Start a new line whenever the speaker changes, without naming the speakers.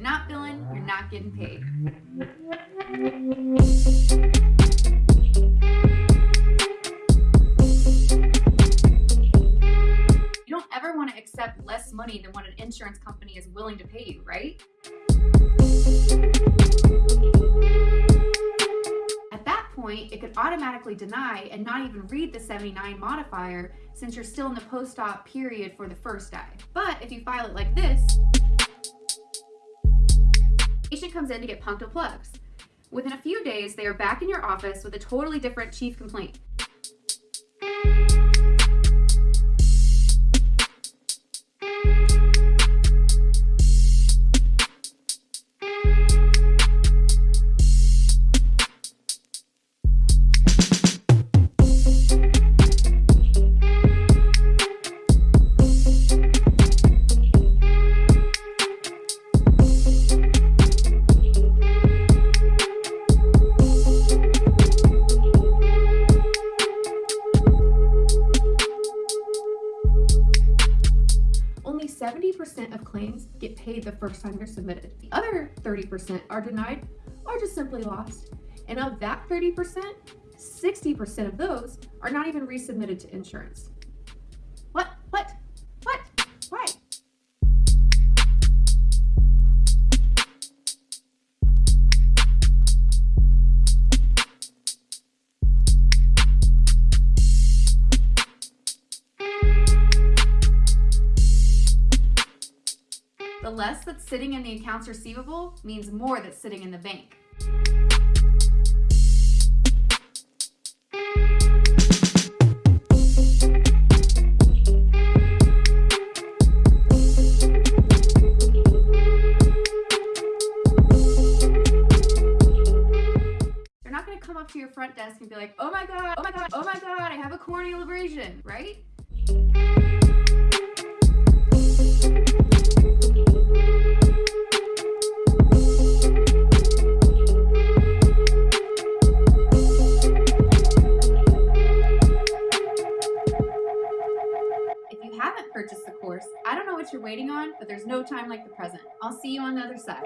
you're not billing, you're not getting paid. You don't ever want to accept less money than what an insurance company is willing to pay you, right? At that point, it could automatically deny and not even read the 79 modifier since you're still in the post-op period for the first eye. But if you file it like this, comes in to get punctal plugs. Within a few days, they are back in your office with a totally different chief complaint. 70% of claims get paid the first time they're submitted. The other 30% are denied or just simply lost. And of that 30%, 60% of those are not even resubmitted to insurance. The less that's sitting in the accounts receivable means more that's sitting in the bank. They're not gonna come up to your front desk and be like, oh my god, oh my god, oh my god, I have a corneal abrasion, right? What you're waiting on, but there's no time like the present. I'll see you on the other side.